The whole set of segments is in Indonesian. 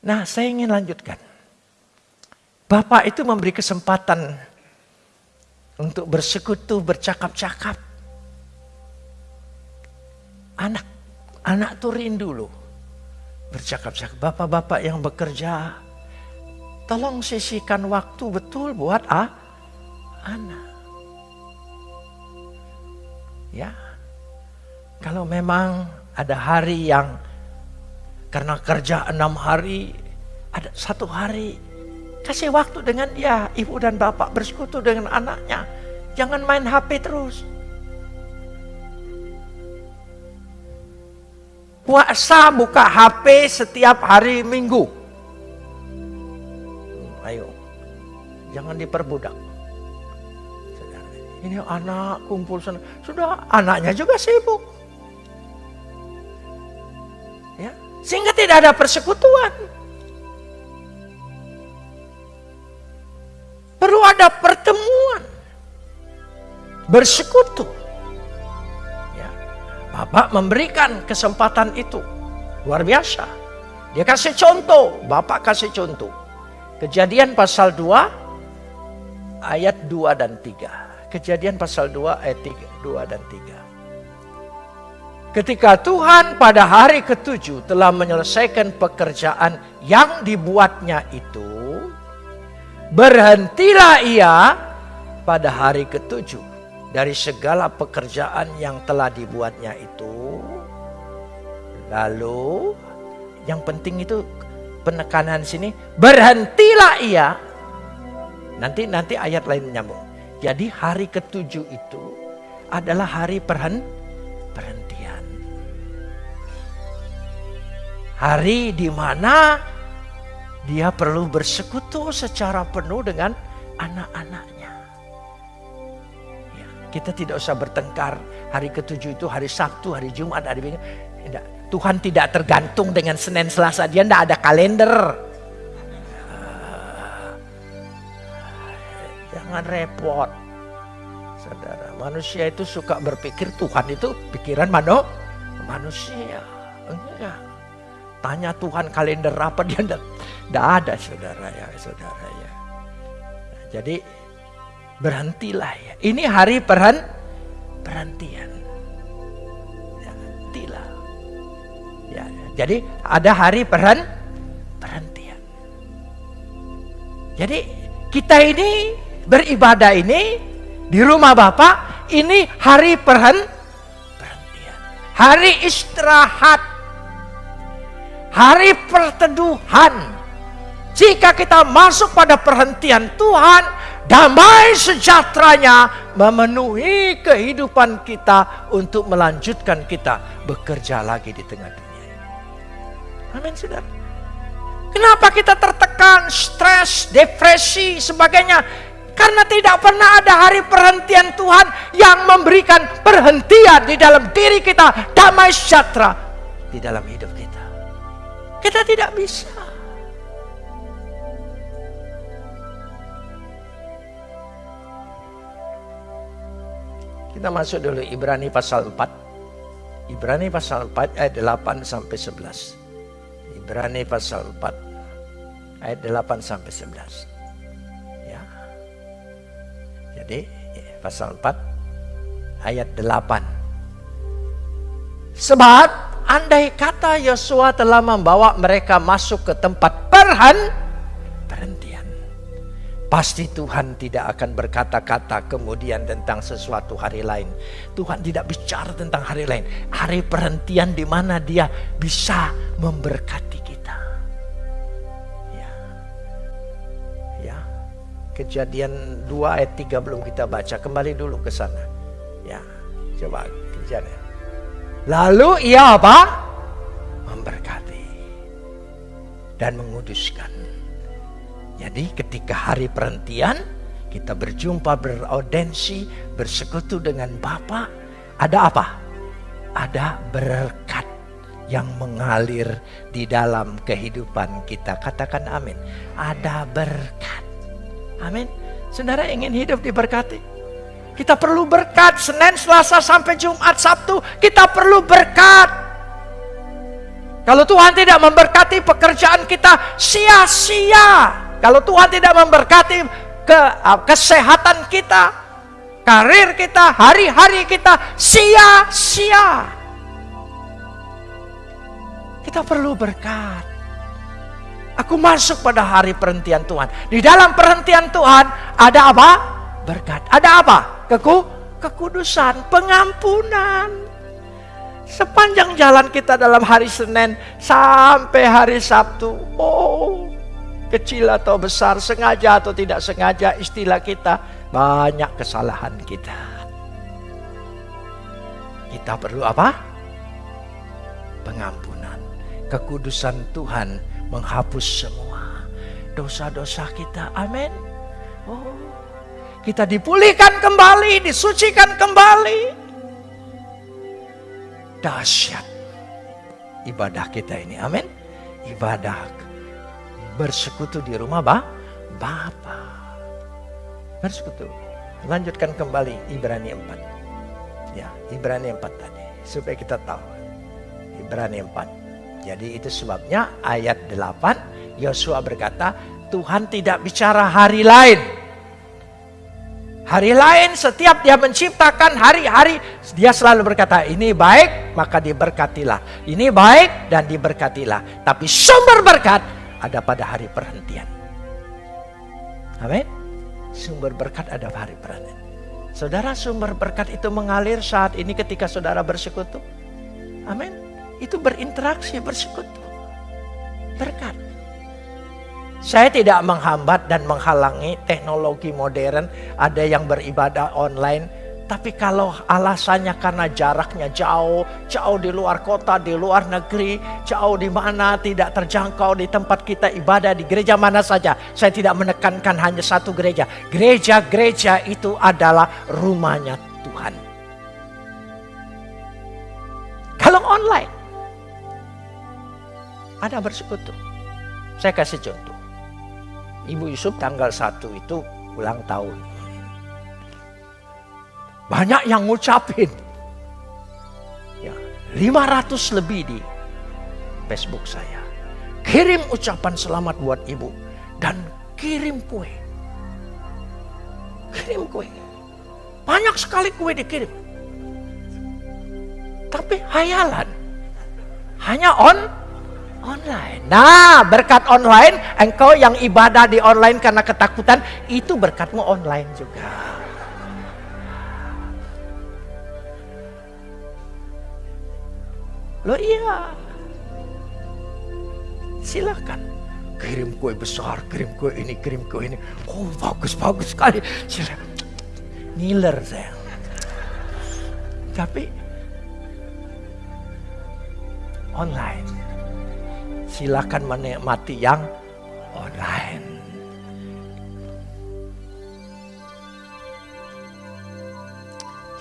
Nah, saya ingin lanjutkan. Bapak itu memberi kesempatan untuk bersekutu, bercakap-cakap. Anak, anak tuh rindu loh. Bercakap-cakap. Bapak-bapak yang bekerja, tolong sisihkan waktu betul buat ah, anak. Ya, kalau memang ada hari yang karena kerja enam hari, ada satu hari kasih waktu dengan dia, ibu dan bapak bersekutu dengan anaknya. Jangan main HP terus. Puasa buka HP setiap hari minggu. Ayo, jangan diperbudak. Ini anak kumpul sana. Sudah anaknya juga sibuk. Sehingga tidak ada persekutuan. Perlu ada pertemuan. Bersekutu. Ya. Bapak memberikan kesempatan itu. Luar biasa. Dia kasih contoh. Bapak kasih contoh. Kejadian pasal 2 ayat 2 dan 3. Kejadian pasal 2 ayat 3, 2 dan 3. Ketika Tuhan pada hari ketujuh telah menyelesaikan pekerjaan yang dibuatnya itu, berhentilah ia pada hari ketujuh dari segala pekerjaan yang telah dibuatnya itu. Lalu yang penting itu penekanan sini berhentilah ia. Nanti nanti ayat lain menyambung. Jadi hari ketujuh itu adalah hari perhen, perhentian. Hari di mana dia perlu bersekutu secara penuh dengan anak-anaknya. Ya, kita tidak usah bertengkar hari ketujuh itu hari Sabtu, hari Jumat, hari Minggu. Tidak. Tuhan tidak tergantung dengan Senin Selasa. Dia tidak ada kalender. Jangan repot. Saudara, manusia itu suka berpikir Tuhan itu pikiran mano, manusia. Enggak. Tanya Tuhan kalender apa dia tidak ada saudara ya saudara ya. Nah, jadi berhentilah ya. Ini hari perhen, perhentian. Ya, hentilah. Ya, jadi ada hari perhen, perhentian. Jadi kita ini beribadah ini di rumah Bapak ini hari perhen perhentian. Hari istirahat. Hari perteduhan. Jika kita masuk pada perhentian Tuhan, damai sejahteranya memenuhi kehidupan kita untuk melanjutkan kita bekerja lagi di tengah dunia ini. Amin, saudara. Kenapa kita tertekan, stres, depresi, sebagainya? Karena tidak pernah ada hari perhentian Tuhan yang memberikan perhentian di dalam diri kita, damai sejahtera di dalam hidup kita. Kita tidak bisa. Kita masuk dulu Ibrani pasal 4. Ibrani pasal 4 ayat 8 sampai 11. Ibrani pasal 4 ayat 8 sampai 11. Jadi pasal 4 ayat 8. Sebab andai kata Yosua telah membawa mereka masuk ke tempat perhen perhentian. Pasti Tuhan tidak akan berkata-kata kemudian tentang sesuatu hari lain. Tuhan tidak bicara tentang hari lain. Hari perhentian di mana dia bisa memberkati Kejadian 2 ayat 3 belum kita baca. Kembali dulu ke sana. Ya, coba kejadian. Lalu ia apa? Memberkati dan menguduskan. Jadi ketika hari perhentian kita berjumpa beraudensi, bersekutu dengan Bapa, ada apa? Ada berkat yang mengalir di dalam kehidupan kita. Katakan amin. Ada berkat. Amin. Saudara ingin hidup diberkati. Kita perlu berkat Senin, Selasa sampai Jumat, Sabtu. Kita perlu berkat. Kalau Tuhan tidak memberkati pekerjaan kita sia-sia. Kalau Tuhan tidak memberkati ke uh, kesehatan kita, karir kita, hari-hari kita sia-sia. Kita perlu berkat. Aku masuk pada hari perhentian Tuhan. Di dalam perhentian Tuhan ada apa? Berkat. Ada apa? Keku, kekudusan, pengampunan. Sepanjang jalan kita dalam hari Senin sampai hari Sabtu. Oh, kecil atau besar, sengaja atau tidak sengaja istilah kita. Banyak kesalahan kita. Kita perlu apa? Pengampunan. Kekudusan Tuhan menghapus semua dosa-dosa kita. Amin. Oh, kita dipulihkan kembali, disucikan kembali. Dahsyat ibadah kita ini. Amin. Ibadah bersekutu di rumah bah, Bapa. Bersekutu. Lanjutkan kembali Ibrani 4. Ya, Ibrani 4 tadi. Supaya kita tahu. Ibrani 4. Jadi itu sebabnya ayat 8 Yosua berkata Tuhan tidak bicara hari lain. Hari lain setiap dia menciptakan hari-hari dia selalu berkata ini baik maka diberkatilah. Ini baik dan diberkatilah. Tapi sumber berkat ada pada hari perhentian. Amin. Sumber berkat ada pada hari perhentian. Saudara sumber berkat itu mengalir saat ini ketika saudara bersekutu. Amin itu berinteraksi, bersekutu. Berkat. Saya tidak menghambat dan menghalangi teknologi modern, ada yang beribadah online, tapi kalau alasannya karena jaraknya jauh, jauh di luar kota, di luar negeri, jauh di mana tidak terjangkau di tempat kita ibadah di gereja mana saja. Saya tidak menekankan hanya satu gereja. Gereja-gereja itu adalah rumahnya Tuhan. Kalau online, ada bersekutu. Saya kasih contoh. Ibu Yusuf tanggal 1 itu ulang tahun. Banyak yang ngucapin. Ya, 500 lebih di Facebook saya. Kirim ucapan selamat buat ibu. Dan kirim kue. Kirim kue. Banyak sekali kue dikirim. Tapi hayalan. Hanya on Online. Nah, berkat online, engkau yang ibadah di online karena ketakutan, itu berkatmu online juga. Lo iya. Silakan. Kirim kue besar, kirim kue ini, kirim kue ini. Oh, bagus-bagus sekali. Silakan. Ngiler saya. Tapi online silakan menikmati yang online.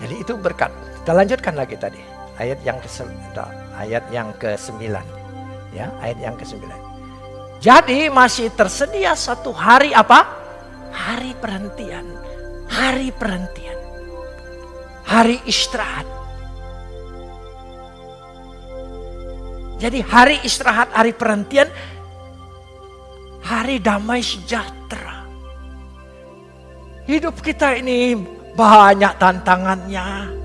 Jadi itu berkat. Kita lanjutkan lagi tadi ayat yang ke ayat yang ke-9. Ya, ayat yang ke-9. Jadi masih tersedia satu hari apa? Hari perhentian. Hari perhentian. Hari istirahat Jadi hari istirahat, hari perhentian, hari damai sejahtera. Hidup kita ini banyak tantangannya.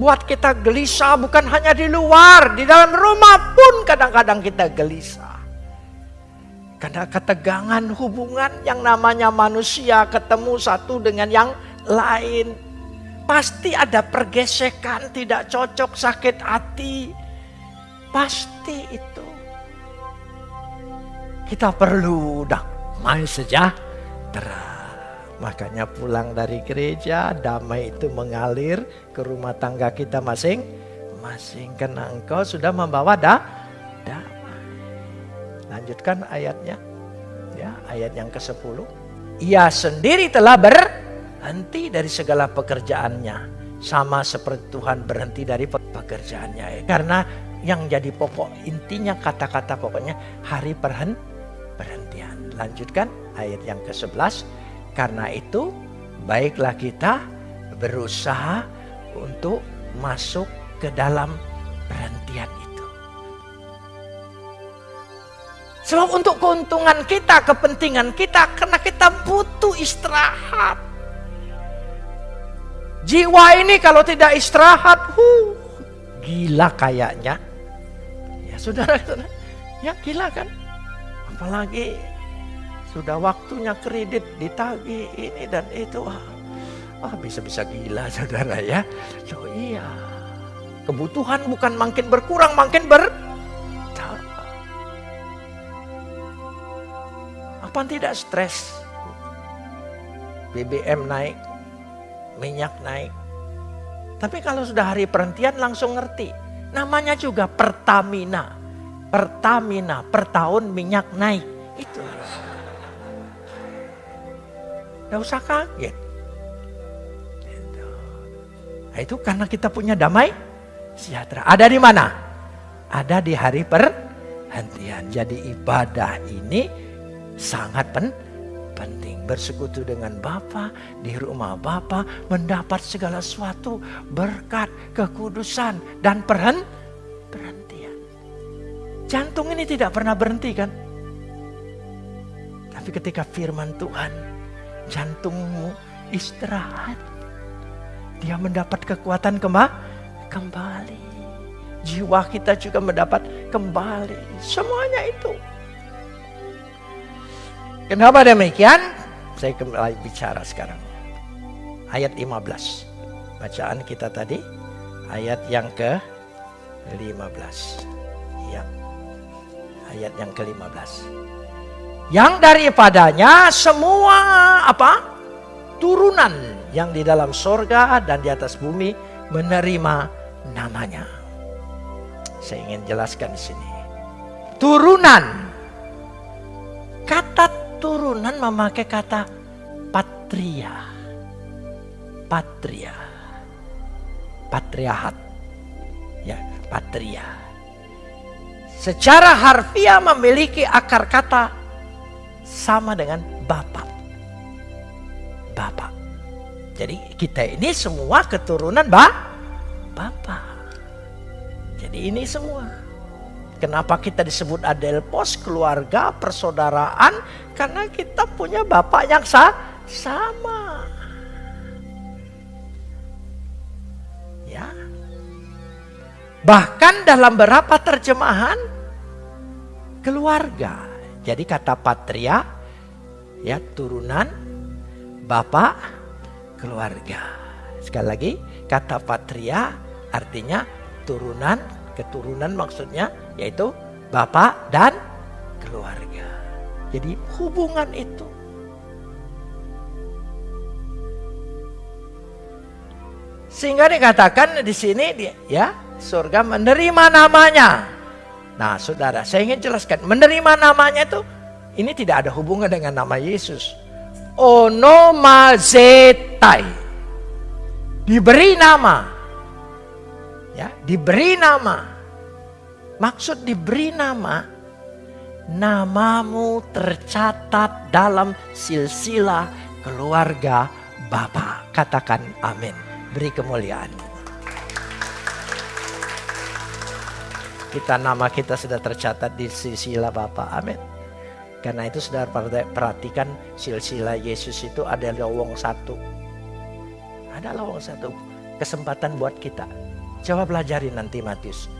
Buat kita gelisah bukan hanya di luar, di dalam rumah pun kadang-kadang kita gelisah. Karena ketegangan hubungan yang namanya manusia ketemu satu dengan yang lain. Pasti ada pergesekan, tidak cocok, sakit hati Pasti itu. Kita perlu damai sejahtera. Makanya pulang dari gereja damai itu mengalir ke rumah tangga kita masing-masing. Karena engkau sudah membawa da damai. Lanjutkan ayatnya. Ya, ayat yang ke-10. Ia sendiri telah berhenti dari segala pekerjaannya. Sama seperti Tuhan berhenti dari pekerjaannya. Karena yang jadi pokok intinya kata-kata pokoknya hari perhen, perhentian. Lanjutkan ayat yang ke-11. Karena itu baiklah kita berusaha untuk masuk ke dalam perhentian itu. Sebab untuk keuntungan kita, kepentingan kita, karena kita butuh istirahat. Jiwa ini kalau tidak istirahat, huh, gila kayaknya. Saudara, saudara, ya gila kan? Apalagi sudah waktunya kredit ditagih ini dan itu. Ah, bisa-bisa gila saudara ya. Loh iya. Kebutuhan bukan makin berkurang, makin ber Apa tidak stres? BBM naik, minyak naik. Tapi kalau sudah hari perhentian langsung ngerti. Namanya juga Pertamina. Pertamina, per tahun minyak naik. Itu. Tidak usah kaget. Nah, itu karena kita punya damai sejahtera. Ada di mana? Ada di hari perhentian. Jadi ibadah ini sangat pen penting. Bersekutu dengan Bapa di rumah Bapa mendapat segala sesuatu berkat, kekudusan dan perhen perhentian. Jantung ini tidak pernah berhenti kan? Tapi ketika firman Tuhan, jantungmu istirahat. Dia mendapat kekuatan kembali. Jiwa kita juga mendapat kembali. Semuanya itu Kenapa demikian? Saya kembali bicara sekarang. Ayat 15. Bacaan kita tadi ayat yang ke 15. Ya. Ayat yang ke-15. Yang daripadanya semua apa? Turunan yang di dalam sorga dan di atas bumi menerima namanya. Saya ingin jelaskan di sini. Turunan. Kata turunan memakai kata patria. Patria. Patriahat. Ya, patria. Secara harfiah memiliki akar kata sama dengan bapak. Bapak. Jadi kita ini semua keturunan ba bapak. Jadi ini semua. Kenapa kita disebut adelpos, keluarga, persaudaraan? Karena kita punya bapak yang sa sama. Ya. Bahkan dalam beberapa terjemahan keluarga. Jadi kata patria ya turunan bapak keluarga. Sekali lagi kata patria artinya turunan keturunan maksudnya yaitu bapak dan keluarga. Jadi hubungan itu sehingga dikatakan di sini ya surga menerima namanya. Nah, saudara, saya ingin jelaskan menerima namanya itu ini tidak ada hubungan dengan nama Yesus. Onomazetai. Diberi nama. Ya, diberi nama. Maksud diberi nama, namamu tercatat dalam silsilah keluarga Bapa. Katakan amin. Beri kemuliaan. Kita nama kita sudah tercatat di silsilah Bapa. Amin. Karena itu sudah perhatikan silsilah Yesus itu ada lowong satu. Ada lowong satu. Kesempatan buat kita. Coba pelajari nanti Matius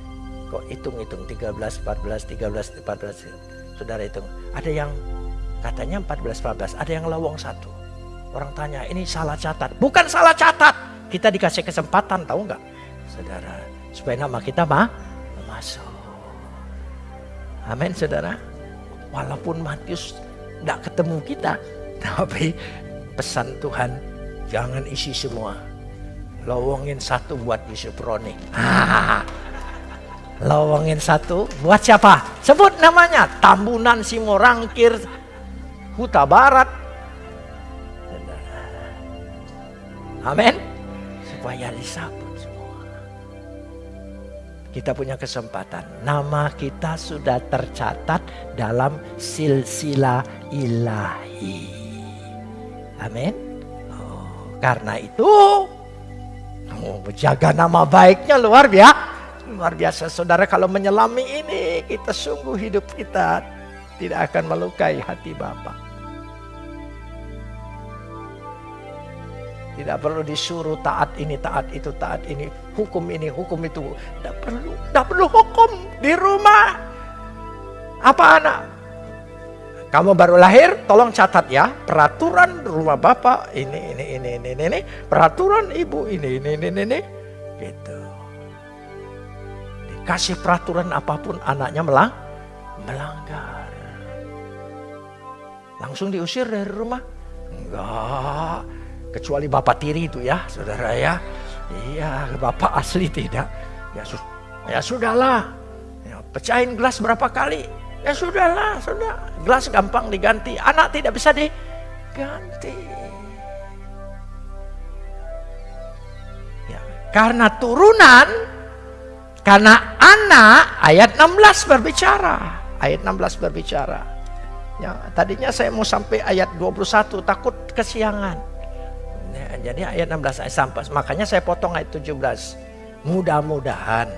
Kok hitung-hitung 13, 14, 13, 14. Saudara hitung. Ada yang katanya 14, 14. Ada yang lawang satu. Orang tanya ini salah catat. Bukan salah catat. Kita dikasih kesempatan tahu nggak? Saudara. Supaya nama kita mah masuk. Amin saudara. Walaupun Matius tidak ketemu kita. Tapi pesan Tuhan jangan isi semua. Lowongin satu buat Yusuf Roni. Lowongin satu buat siapa? Sebut namanya. Tambunan Simorangkir Huta Barat. Amin. Supaya disambut semua. Kita punya kesempatan. Nama kita sudah tercatat dalam silsilah ilahi. Amin. Oh, karena itu, oh, jaga nama baiknya luar biasa Luar biasa saudara kalau menyelami ini kita sungguh hidup kita tidak akan melukai hati Bapak. Tidak perlu disuruh taat ini, taat itu, taat ini, hukum ini, hukum itu. Tidak perlu, tidak perlu hukum di rumah. Apa anak? Kamu baru lahir, tolong catat ya. Peraturan rumah bapak ini, ini, ini, ini, ini. Peraturan ibu ini, ini, ini, ini. Gitu. Dikasih peraturan apa pun anaknya melang, melanggar. Langsung diusir dari rumah? Enggak. Kecuali bapak tiri itu ya, saudara ya. Iya, bapak asli tidak. Ya, su ya sudahlah. Ya, pecahin gelas berapa kali? Ya sudahlah, sudah. Gelas gampang diganti. Anak tidak bisa diganti. Ya, karena turunan, karena anak, ayat 16 berbicara. Ayat 16 berbicara. Ya, tadinya saya mau sampai ayat 21, takut kesiangan. Ya, jadi ayat 16 ayat sampai. Makanya saya potong ayat 17. Mudah-mudahan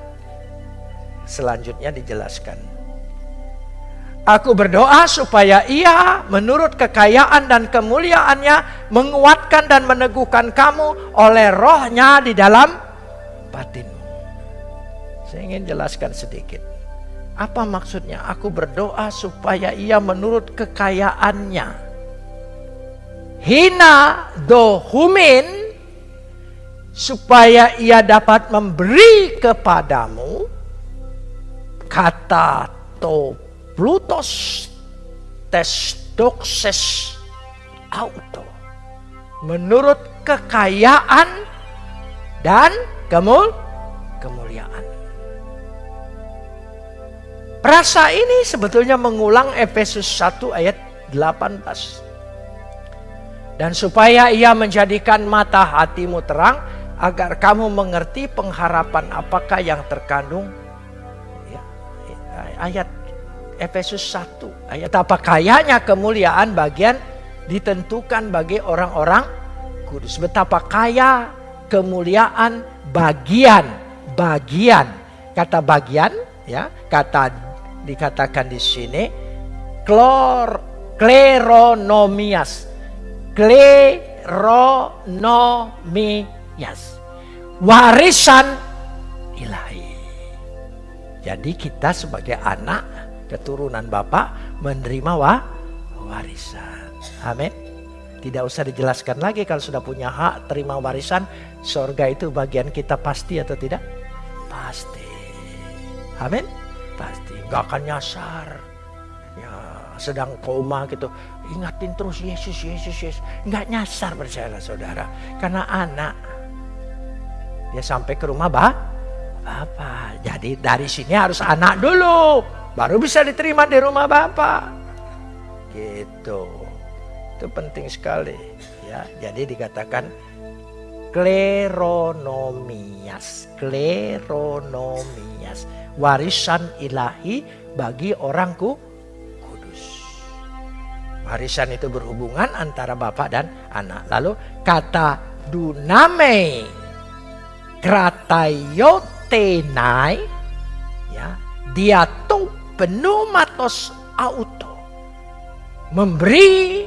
selanjutnya dijelaskan. Aku berdoa supaya ia menurut kekayaan dan kemuliaannya menguatkan dan meneguhkan kamu oleh rohnya di dalam batinmu. Saya ingin jelaskan sedikit. Apa maksudnya? Aku berdoa supaya ia menurut kekayaannya. Hina dohumin supaya ia dapat memberi kepadamu kata top Plutos testokses auto. Menurut kekayaan dan kemul kemuliaan. Perasa ini sebetulnya mengulang Efesus 1 ayat 18. Dan supaya ia menjadikan mata hatimu terang agar kamu mengerti pengharapan apakah yang terkandung ya, ayat Efesus 1 ayat apa kayanya kemuliaan bagian ditentukan bagi orang-orang kudus. Betapa kaya kemuliaan bagian bagian kata bagian ya kata dikatakan di sini klor kleronomias kleronomias warisan ilahi jadi kita sebagai anak keturunan Bapak menerima wa warisan. Amin. Tidak usah dijelaskan lagi kalau sudah punya hak terima warisan, sorga itu bagian kita pasti atau tidak? Pasti. Amin. Pasti. Gak akan nyasar. Ya, sedang koma gitu. Ingatin terus Yesus, Yesus, Yesus. Gak nyasar percayalah saudara. Karena anak. Dia sampai ke rumah bah, Bapak. Jadi dari sini harus anak dulu baru bisa diterima di rumah Bapak. Gitu. Itu penting sekali ya. Jadi dikatakan kleronomias, kleronomias, warisan ilahi bagi orangku kudus. Warisan itu berhubungan antara bapak dan anak. Lalu kata duname kratayotenai ya dia tuh pneumatos auto. Memberi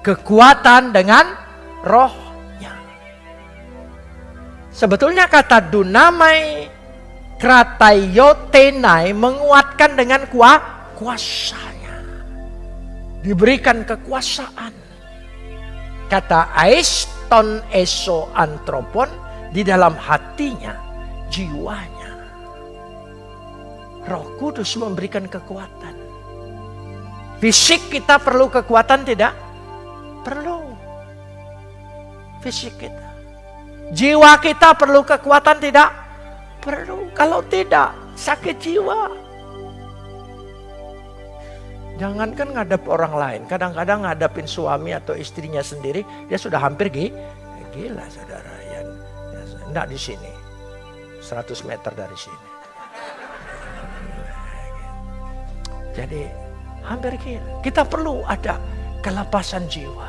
kekuatan dengan rohnya. Sebetulnya kata dunamai kratayotenai menguatkan dengan kuah, kuasanya. Diberikan kekuasaan. Kata aiston eso antropon di dalam hatinya, jiwanya Roh Kudus memberikan kekuatan. Fisik kita perlu kekuatan tidak? Perlu. Fisik kita. Jiwa kita perlu kekuatan tidak? Perlu. Kalau tidak, sakit jiwa. Jangankan ngadap orang lain. Kadang-kadang ngadapin suami atau istrinya sendiri, dia sudah hampir gila saudara. Ya, enggak di sini. 100 meter dari sini. Jadi hampir gila. Kita perlu ada kelepasan jiwa.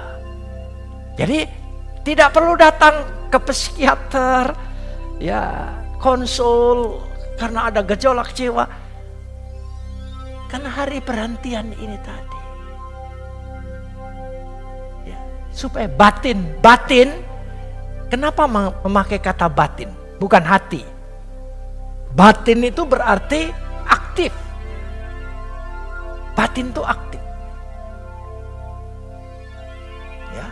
Jadi tidak perlu datang ke psikiater, ya konsul karena ada gejolak jiwa. Karena hari perhentian ini tadi. Ya, supaya batin, batin, kenapa memakai kata batin? Bukan hati. Batin itu berarti aktif. Batin itu aktif. Ya.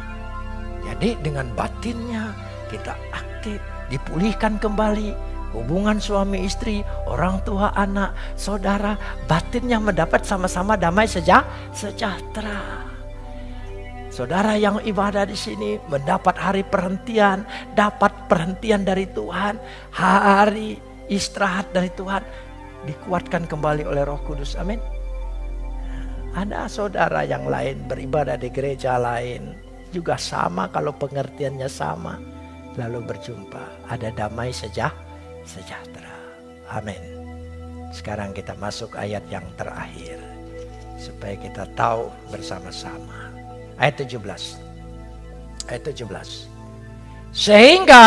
Jadi dengan batinnya kita aktif, dipulihkan kembali hubungan suami istri, orang tua anak, saudara, batinnya mendapat sama-sama damai seja, sejahtera. Saudara yang ibadah di sini mendapat hari perhentian, dapat perhentian dari Tuhan, hari istirahat dari Tuhan, dikuatkan kembali oleh Roh Kudus. Amin. Ada saudara yang lain beribadah di gereja lain, juga sama kalau pengertiannya sama. Lalu berjumpa, ada damai sejahtera sejahtera. Amin. Sekarang kita masuk ayat yang terakhir. Supaya kita tahu bersama-sama. Ayat 17. Ayat 17. Sehingga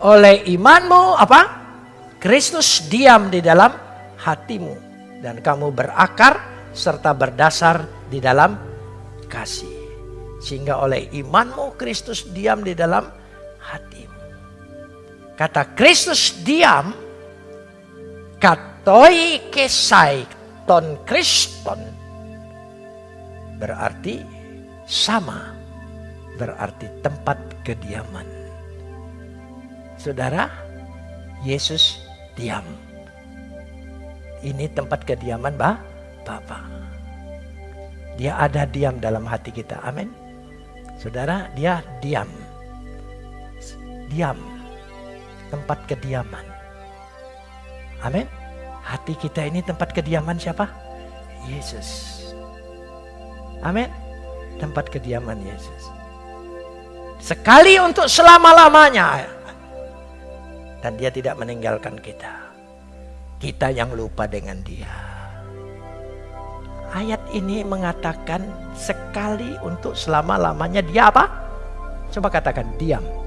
oleh imanmu apa? Kristus diam di dalam hatimu. Dan kamu berakar serta berdasar di dalam kasih. Sehingga oleh imanmu Kristus diam di dalam hatimu. Kata Kristus diam, katoi kesai ton kriston berarti sama, berarti tempat kediaman. Saudara, Yesus diam. Ini tempat kediaman bah, Bapa. Dia ada diam dalam hati kita. Amin. Saudara, dia diam. Diam tempat kediaman. Amin. Hati kita ini tempat kediaman siapa? Yesus. Amin. Tempat kediaman Yesus. Sekali untuk selama-lamanya. Dan dia tidak meninggalkan kita. Kita yang lupa dengan dia. Ayat ini mengatakan sekali untuk selama-lamanya dia apa? Coba katakan diam.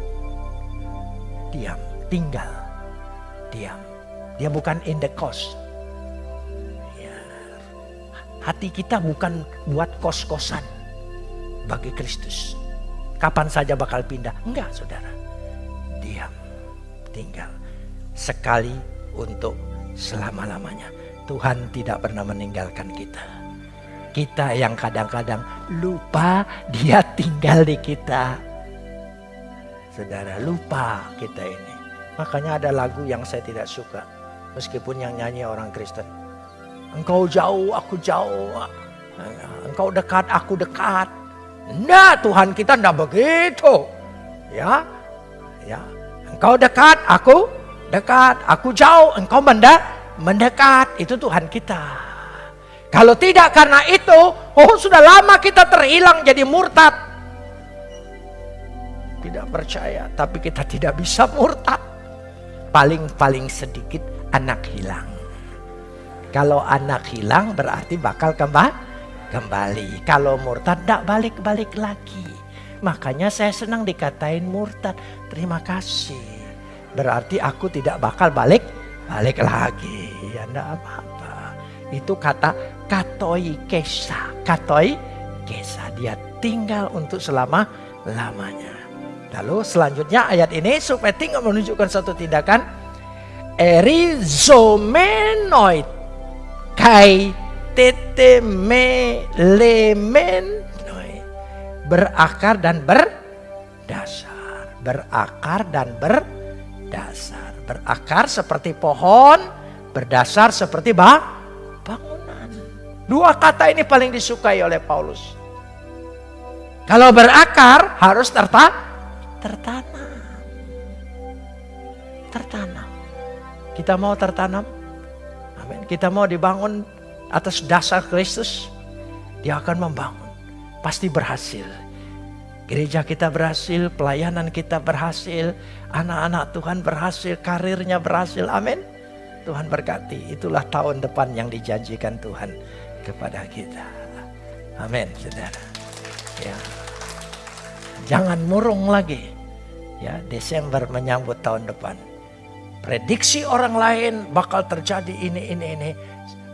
Diam tinggal diam. Dia bukan in the cost. Ya. Hati kita bukan buat kos-kosan bagi Kristus. Kapan saja bakal pindah. Enggak saudara. Diam. Tinggal. Sekali untuk selama-lamanya. Tuhan tidak pernah meninggalkan kita. Kita yang kadang-kadang lupa dia tinggal di kita. Saudara lupa kita ini. Makanya ada lagu yang saya tidak suka. Meskipun yang nyanyi orang Kristen. Engkau jauh, aku jauh. Engkau dekat, aku dekat. Nah Tuhan kita tidak begitu. Ya, ya. Engkau dekat, aku dekat. Aku jauh, engkau mendekat. Mendekat, itu Tuhan kita. Kalau tidak karena itu, oh sudah lama kita terhilang jadi murtad. Percaya, tapi kita tidak bisa murtad paling-paling sedikit anak hilang. Kalau anak hilang berarti bakal kembali. kembali. Kalau murtad tidak balik-balik lagi. Makanya saya senang dikatain murtad. Terima kasih. Berarti aku tidak bakal balik balik lagi. Ya enggak apa-apa. Itu kata katoi kesa. Katoi kesa. Dia tinggal untuk selama lamanya. Lalu selanjutnya ayat ini supaya tinggal menunjukkan satu tindakan. Erizomenoid. Kai berakar dan berdasar. Berakar dan berdasar. Berakar seperti pohon berdasar seperti bangunan. Dua kata ini paling disukai oleh Paulus. Kalau berakar harus tertak tertanam. Tertanam. Kita mau tertanam. Amin. Kita mau dibangun atas dasar Kristus. Dia akan membangun. Pasti berhasil. Gereja kita berhasil, pelayanan kita berhasil, anak-anak Tuhan berhasil, karirnya berhasil. Amin. Tuhan berkati. Itulah tahun depan yang dijanjikan Tuhan kepada kita. Amin, saudara. Ya. Jangan murung lagi ya Desember menyambut tahun depan. Prediksi orang lain bakal terjadi ini ini ini.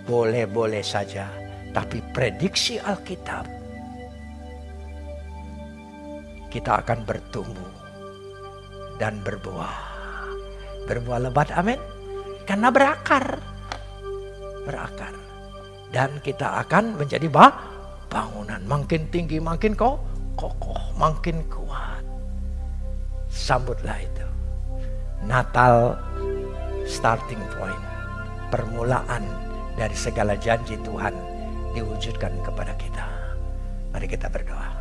boleh-boleh saja. Tapi prediksi Alkitab, kita akan bertumbuh dan berbuah. Berbuah lebat, amin. Karena berakar. Berakar. Dan kita akan menjadi bangunan. Makin tinggi, makin kok kokoh, makin kuat. Sambutlah itu. Natal starting point. Permulaan dari segala janji Tuhan diwujudkan kepada kita. Mari kita berdoa.